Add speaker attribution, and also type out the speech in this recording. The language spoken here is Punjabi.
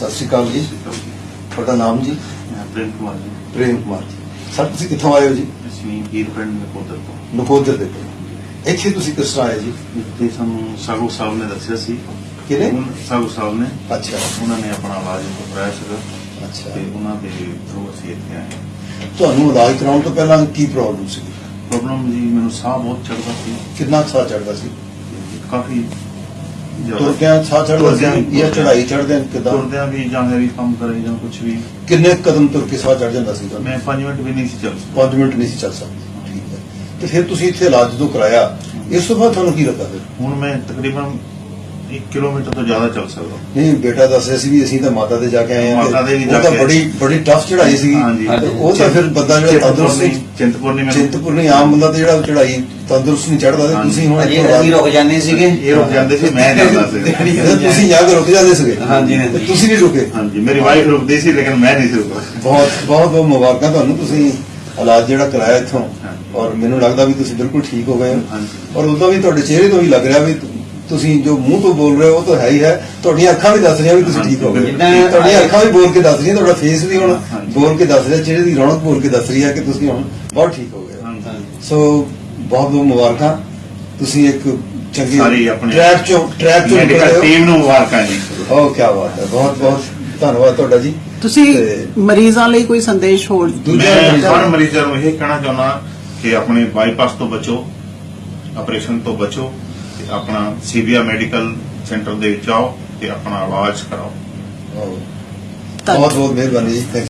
Speaker 1: ਅਕਾਲ ਜੀ। ਤੁਹਾਡਾ ਨਾਮ ਜੀ?
Speaker 2: ਪ੍ਰੇਮ ਕੁਮਾਰ ਜੀ।
Speaker 1: ਪ੍ਰੇਮ ਕੁਮਾਰ ਜੀ। ਸਰ ਤੁਸੀਂ ਕਿੱਥੋਂ ਆਏ ਹੋ ਜੀ?
Speaker 2: ਅਸੀਂ ਹੀਰ ਪਿੰਡ ਨਕੋਦਰ ਤੋਂ।
Speaker 1: ਨਕੋਦਰ ਦੇ ਪਿੰਡ ਇੱਥੇ ਤੁਸੀਂ ਕਿਸ ਤਰ੍ਹਾਂ ਆਏ ਜੀ?
Speaker 2: ਇੱਥੇ ਸਾਨੂੰ ਸਾਗੂ ਸਾਹਿਬ ਨੇ ਦੱਸਿਆ ਸੀ।
Speaker 1: ਕਿਹਨੇ
Speaker 2: ਸਾਗੂ ਸਾਹਿਬ ਨੇ।
Speaker 1: ਅੱਛਾ।
Speaker 2: ਉਹਨਾਂ ਨੇ ਆਪਣਾ ਇਲਾਜ ਕਰਾਇਆ ਸੀਗਾ।
Speaker 1: ਅੱਛਾ।
Speaker 2: ਤੇ ਉਹਨਾਂ ਦੇ ਥਰੂ ਅਸੀਂ ਇੱਥੇ ਆਏ।
Speaker 1: ਤੁਹਾਨੂੰ ਇਲਾਜ ਕਰਾਉਣ ਤੋਂ ਪਹਿਲਾਂ ਕੀ ਪ੍ਰੋਬਲਮ ਸੀ
Speaker 2: ਪ੍ਰੋਬਲਮ ਜੀ ਮੈਨੂੰ ਸਾਹ ਬਹੁਤ ਚੜਦਾ ਸੀ।
Speaker 1: ਕਿੰਨਾ ਸਾਹ ਚੜਦਾ ਸੀ?
Speaker 2: ਤੇ ਕਾਫੀ
Speaker 1: ਤੁਰਦਿਆਂ ਸਾਹ
Speaker 2: ਤੁਰਦਿਆਂ
Speaker 1: ਸੀ ਜਾਂ ਚੜਾਈ ਚੜਦੇ ਕਿਦਾਂ?
Speaker 2: ਤੁਰਦਿਆਂ ਵੀ ਜਾਂ ਹੈਵੀ ਕੰਮ ਕਰੇ ਜਾਂ ਕੁਝ ਵੀ।
Speaker 1: ਕਿੰਨੇ ਕਦਮ ਤੁਰ ਕੇ ਸਾਹ ਚੜ ਜਾਂਦਾ ਸੀ
Speaker 2: ਮੈਂ 5 ਮਿੰਟ ਵੀ ਨਹੀਂ ਸੀ ਚੱਲ ਸਕਦਾ।
Speaker 1: 5 ਮਿੰਟ ਨਹੀਂ ਸੀ ਚੱਲ ਸਕਦਾ। ਠੀਕ ਹੈ। ਤੇ ਫਿਰ ਤੁਸੀਂ ਇੱਥੇ ਇਲਾਜ ਜਦੋਂ ਕਰਾਇਆ ਇਸ ਤੋਂ ਬਾਅਦ ਤੁਹਾਨੂੰ ਕੀ ਲੱਗਾ ਫਿਰ?
Speaker 2: ਹੁਣ ਮੈਂ ਤਕਰੀਬਨ 1 ਕਿਲੋਮੀਟਰ ਤੋਂ ਜ਼ਿਆਦਾ ਚੱਲ ਸਕਦਾ।
Speaker 1: ਨਹੀਂ ਬੇਟਾ ਦੱਸ ਰਿਹਾ ਸੀ ਵੀ ਅਸੀਂ ਤਾਂ ਮਾਤਾ ਦੇ ਜਾ ਕੇ ਆਏ ਹਾਂ
Speaker 2: ਮਾਤਾ ਦੇ ਵੀ ਜਾ
Speaker 1: ਤਾਂ
Speaker 2: ਕੇ।
Speaker 1: ਬੜੀ ਬੜੀ ਟਫ ਚੜਾਈ ਸੀ
Speaker 2: ਹਾਂਜੀ।
Speaker 1: ਉਹ ਤਾਂ ਫਿਰ ਬੰਦਾ ਜਿਹੜਾ ਤੰਦਰੁਸਤ ਨਹੀਂ
Speaker 2: ਚਿੰਤਪੁਰਨੀ ਮੈਂ
Speaker 1: ਚਿੰਤਪੁਰਨੀ ਆਮ ਬੰਦਾ ਤੇ ਜਿਹੜਾ ਚੜਾਈ ਤੰਦਰੁਸਤ ਨਹੀਂ ਚੜਦਾ ਤੇ
Speaker 2: ਹਾਂਜੀ।
Speaker 1: ਤੁਸੀਂ ਹੁਣ ਇੱਥੋਂ
Speaker 3: ਅਸੀਂ ਰੁਕ ਜਾਂਦੇ ਸੀਗੇ।
Speaker 2: ਇਹ ਰੁਕ ਜਾਂਦੇ ਸੀ ਮੈਂ ਜਾਂਦਾ ਸੀ।
Speaker 1: ਤੇ ਤੁਸੀਂ ਜਾ ਕੇ ਰੁਕ ਜਾਂਦੇ ਸੀਗੇ।
Speaker 3: ਹਾਂਜੀ,
Speaker 1: ਤੁਸੀਂ ਨਹੀਂ ਰੁਕੇ।
Speaker 2: ਹਾਂਜੀ ਮੇਰੀ ਵਾਈਫ ਰੁਕਦੀ ਸੀ ਲੇਕਿਨ ਮੈਂ ਨਹੀਂ ਸੀ ਰੁਕਦਾ।
Speaker 1: ਬਹੁਤ ਬਹੁਤ ਬਹੁਤ ਮੁਬਾਰਕਾਂ ਤੁਹਾਨੂੰ। ਤੁਸੀਂ ਇਲਾਜ ਜਿਹੜਾ ਕਰਾਇਆ ਇੱਥੋਂ। ਔਰ ਮੈਨੂੰ ਲੱਗਦਾ ਵੀ ਤੁਸੀਂ ਬਿਲਕੁਲ ਠੀਕ ਹੋ ਗਏ ਹੋ।
Speaker 2: ਹਾਂਜੀ।
Speaker 1: ਔਰ ਉਦੋਂ ਵੀ ਤੁਹਾਡੇ ਚਿਹਰੇ ਤੋਂ ਹੀ ਲੱਗ ਰਿਹਾ ਵੀ ਤੁਸੀਂ ਜੋ ਮੂੰਹ ਤੋਂ ਬੋਲ ਰਹੇ ਹੋ ਉਹ ਤਾਂ ਹੈ ਹੀ ਹੈ। ਤੁਹਾਡੀਆਂ ਅੱਖਾਂ ਵੀ ਦੱਸ ਰਹੀਆਂ ਵੀ ਤੁਸੀਂ ਠੀਕ ਹੋ ਗਏ ਤੁਹਾਡੀਆਂ ਅੱਖਾਂ ਵੀ ਬੋਲ ਕੇ ਦੱਸ ਰਹੀਆਂ ਤੁਹਾਡਾ ਫੇਸ ਵੀ ਹੁਣ। ਬੋਲ ਕੇ ਦੱਸ ਰਿਹਾ ਚਿਹਰੇ ਦੀ ਰੌਣਕ ਬੋਲ ਕੇ ਦੱਸ ਰਹੀ ਹੈ ਕਿ ਤੁਸੀਂ ਹੁਣ ਬਹੁਤ ਠੀਕ ਹੋ ਗਏ। ਹੋ। ਸੋ ਬਹੁਤ ਬਹੁਤ ਮੁਬਾਰਕਾਂ। ਤੁਸੀਂ ਇੱਕ ਚੰਗੀ ਟਰੈਕ ਚੋਂ ਟਰੈਕ ਚੋਂ ਨਿਕਲ ਹੋ।
Speaker 2: ਟੀਮ ਨੂੰ ਮੁਬਾਰਕਾਂ ਜੀ।
Speaker 1: ਓ ਕੀ ਬਾਤ ਹੈ। ਬਹੁਤ ਬਹੁਤ ਧੰਨਵਾਦ ਤੁਹਾਡਾ ਜੀ।
Speaker 4: ਤੁਸੀਂ ਮਰੀਜ਼ਾਂ ਲਈ ਕੋਈ ਸੰਦੇਸ਼ ਹੋਰ
Speaker 1: ਦੂਜਾ
Speaker 2: ਹਰ ਮਰੀਜ਼ਾਂ ਨੂੰ ਇਹ ਕਹਿਣਾ ਚਾਹੁੰਦਾ ਕਿ ਆਪਣੇ ਬਾਈਪਾਸ ਤੋਂ ਬਚੋ ਆਪਰੇਸ਼ਨ ਤੋਂ ਬਚੋ। ਤੇ ਆਪਣਾ ਸੀਬੀਆ ਮੈਡੀਕਲ ਸੈਂਟਰ ਦੇ ਵਿੱਚ ਆਓ ਤੇ ਆਪਣਾ ਇਲਾਜ ਕਰਾਓ।
Speaker 1: ਬਹੁਤ ਬਹੁਤ ਮਿਹਰਬਾਨੀ। ਜੀ